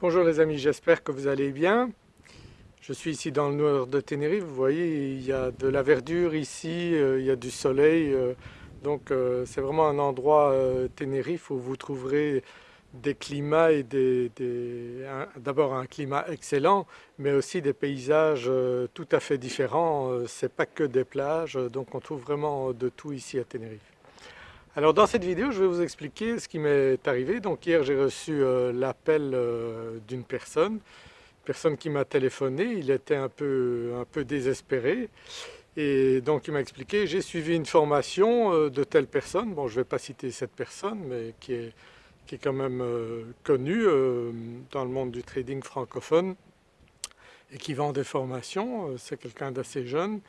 Bonjour les amis, j'espère que vous allez bien. Je suis ici dans le nord de Tenerife, vous voyez il y a de la verdure ici, euh, il y a du soleil, euh, donc euh, c'est vraiment un endroit Tenerife où vous trouverez des climats et d'abord un climat excellent mais aussi des paysages tout à fait différents, c'est pas que des plages donc on trouve vraiment de tout ici à Tenerife. Alors dans cette vidéo je vais vous expliquer ce qui m'est arrivé. Donc hier j'ai reçu euh, l'appel euh, d'une personne, une personne qui m'a téléphoné, il était un peu, un peu désespéré. Et donc il m'a expliqué j'ai suivi une formation euh, de telle personne, bon je ne vais pas citer cette personne mais qui est, qui est quand même connue dans le monde du trading francophone et qui vend des formations, c'est quelqu'un d'assez jeune.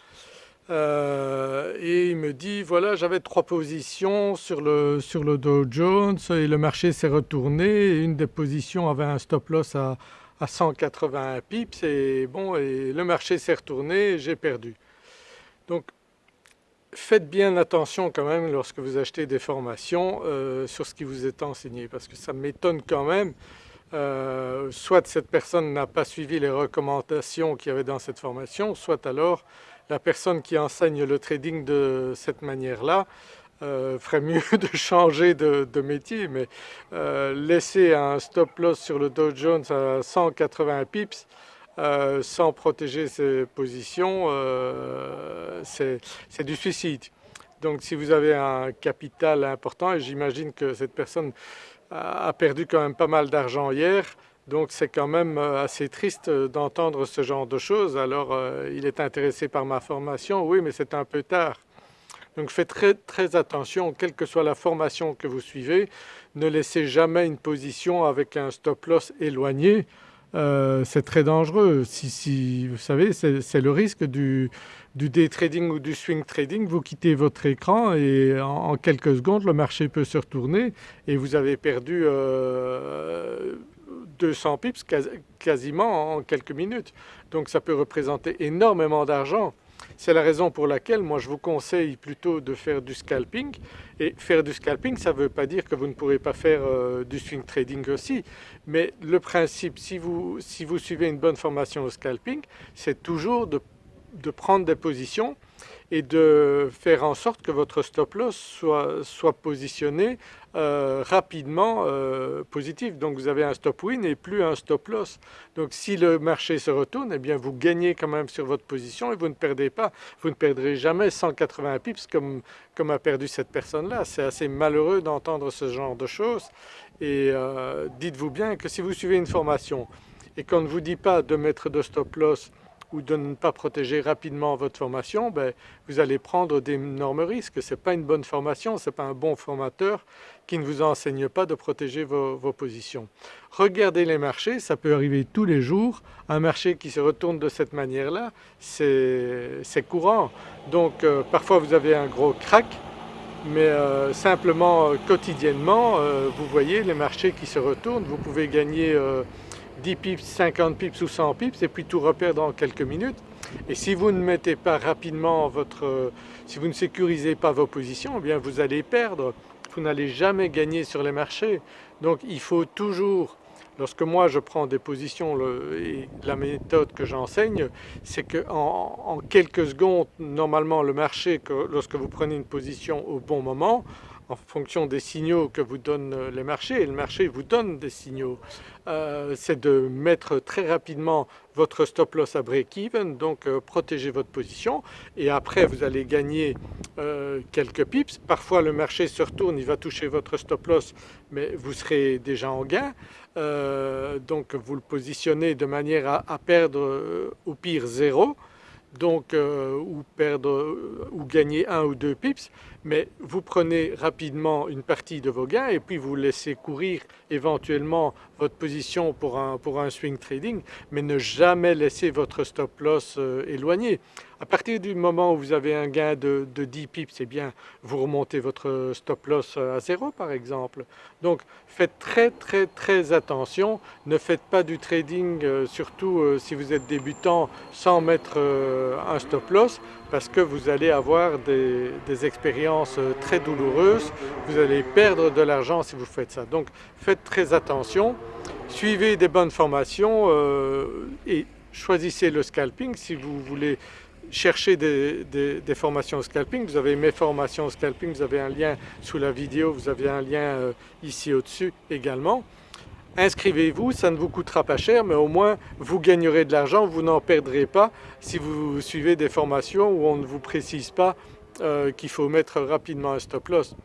Euh, et il me dit voilà j'avais trois positions sur le, sur le Dow Jones et le marché s'est retourné et une des positions avait un stop loss à, à 181 pips et bon et le marché s'est retourné et j'ai perdu. Donc faites bien attention quand même lorsque vous achetez des formations euh, sur ce qui vous est enseigné parce que ça m'étonne quand même euh, soit cette personne n'a pas suivi les recommandations qu'il y avait dans cette formation, soit alors la personne qui enseigne le trading de cette manière-là euh, ferait mieux de changer de, métier mais euh, laisser un stop loss sur le Dow Jones à 180 pips euh, sans protéger ses positions c'est du suicide. Donc si vous avez un capital important et j'imagine que cette personne a perdu quand même pas mal d'argent hier, donc c'est quand même euh, assez triste euh, d'entendre ce genre de choses. Alors euh, il est intéressé par ma formation, oui mais c'est un peu tard. Donc faites très, très attention, quelle que soit la formation que vous suivez, ne laissez jamais une position avec un stop loss éloigné. c'est très dangereux. Si, vous savez, c'est le risque du, day trading ou du swing trading. Vous quittez votre écran et en, quelques secondes le marché peut se retourner et vous avez perdu 200 pips quasiment en quelques minutes. Donc ça peut représenter énormément d'argent. C'est la raison pour laquelle moi je vous conseille plutôt de faire du scalping et faire du scalping ça ne veut pas dire que vous ne pourrez pas faire euh, du swing trading aussi mais le principe si vous, si vous suivez une bonne formation au scalping c'est toujours de de prendre des positions et de faire en sorte que votre stop loss soit, positionné euh, rapidement euh, positif. Donc vous avez un stop win et plus un stop loss. Donc si le marché se retourne, eh bien vous gagnez quand même sur votre position et vous ne perdez pas. Vous ne perdrez jamais 180 pips comme, a perdu cette personne-là. C'est assez malheureux d'entendre ce genre de choses et euh, dites-vous bien que si vous suivez une formation et qu'on ne vous dit pas de mettre de stop loss ou de ne pas protéger rapidement votre formation, ben, vous allez prendre d'énormes risques. Ce n'est pas une bonne formation, ce n'est pas un bon formateur qui ne vous enseigne pas de protéger vos, positions. Regardez les marchés, ça peut arriver tous les jours. Un marché qui se retourne de cette manière-là, c'est courant. Donc euh, parfois vous avez un gros crack, mais euh, simplement euh, quotidiennement, vous voyez les marchés qui se retournent, vous pouvez gagner 10 pips, 50 pips ou 100 pips et puis tout reperdre en quelques minutes. Et si vous ne mettez pas rapidement votre... si vous ne sécurisez pas vos positions, eh bien vous allez perdre. Vous n'allez jamais gagner sur les marchés. Donc il faut toujours, lorsque moi je prends des positions la méthode que j'enseigne, c'est qu'en en quelques secondes, normalement le marché, lorsque vous prenez une position au bon moment, en fonction des signaux que vous donnent euh, les marchés et le marché vous donne des signaux. Euh, c'est de mettre très rapidement votre stop loss à break-even, donc euh, protéger votre position et après vous allez gagner quelques pips. Parfois le marché se retourne, il va toucher votre stop loss mais vous serez déjà en gain. donc vous le positionnez de manière à, perdre au pire zéro donc ou perdre ou gagner un ou deux pips mais vous prenez rapidement une partie de vos gains et puis vous laissez courir éventuellement votre position pour un, pour un swing trading mais ne jamais laisser votre stop loss euh, éloigné. À partir du moment où vous avez un gain de, 10 pips, c'est bien vous remontez votre stop loss à zéro par exemple. Donc faites très très très attention, ne faites pas du trading euh, surtout euh, si vous êtes débutant sans mettre un stop loss parce que vous allez avoir des, expériences très douloureuses, vous allez perdre de l'argent si vous faites ça. Donc faites très attention Suivez des bonnes formations et choisissez le scalping si vous voulez chercher des, formations au scalping, vous avez mes formations scalping, vous avez un lien sous la vidéo, vous avez un lien euh, ici au-dessus également. Inscrivez-vous, ça ne vous coûtera pas cher mais au moins vous gagnerez de l'argent, vous n'en perdrez pas si vous suivez des formations où on ne vous précise pas euh, qu'il faut mettre rapidement un stop loss.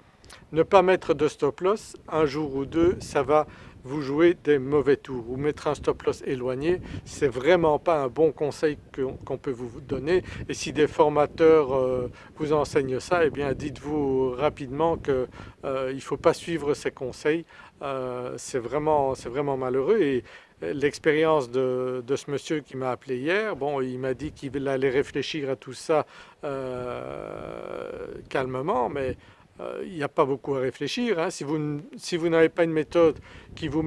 Ne pas mettre de stop loss un jour ou deux, ça va vous jouez des mauvais tours. Ou mettre un stop loss éloigné, c'est vraiment pas un bon conseil qu'on peut vous donner. Et si des formateurs euh, vous enseignent ça, eh bien dites-vous rapidement qu'il euh, ne faut pas suivre ces conseils, euh, c'est vraiment, vraiment malheureux. Et l'expérience de, ce monsieur qui m'a appelé hier, bon il m'a dit qu'il allait réfléchir à tout ça calmement mais euh, il n'y a pas beaucoup à réfléchir. Hein. Si vous, n'avez pas une méthode qui vous,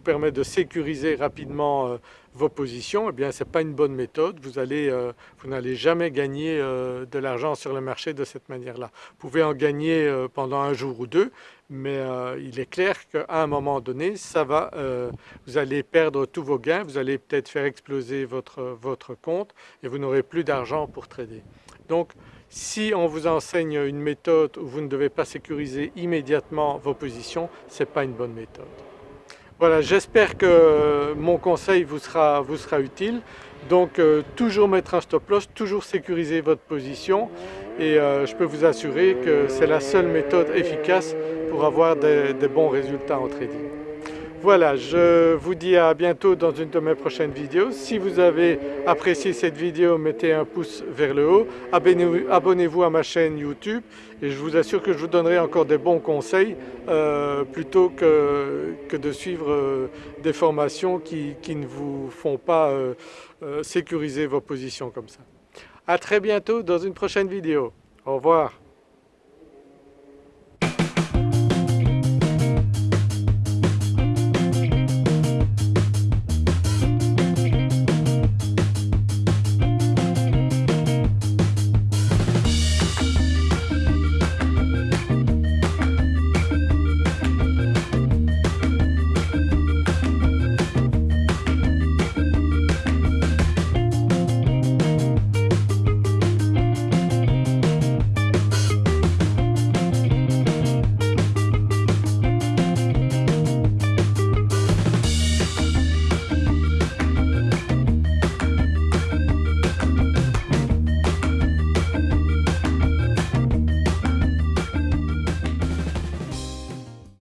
permet de sécuriser rapidement euh, vos positions, eh ce n'est pas une bonne méthode. Vous euh, n'allez jamais gagner de l'argent sur le marché de cette manière-là. Vous pouvez en gagner pendant un jour ou deux, mais il est clair qu'à un moment donné, vous allez perdre tous vos gains, vous allez peut-être faire exploser votre, votre compte et vous n'aurez plus d'argent pour trader. Donc si on vous enseigne une méthode où vous ne devez pas sécuriser immédiatement vos positions, ce n'est pas une bonne méthode. Voilà, j'espère que mon conseil vous sera, utile. Donc euh, toujours mettre un stop loss, toujours sécuriser votre position et euh, je peux vous assurer que c'est la seule méthode efficace pour avoir des bons résultats en trading. Voilà, je vous dis à bientôt dans une de mes prochaines vidéos. Si vous avez apprécié cette vidéo, mettez un pouce vers le haut, abonnez-vous à ma chaîne YouTube et je vous assure que je vous donnerai encore des bons conseils euh, plutôt que, de suivre euh, des formations qui, ne vous font pas euh, sécuriser vos positions comme ça. À très bientôt dans une prochaine vidéo. Au revoir.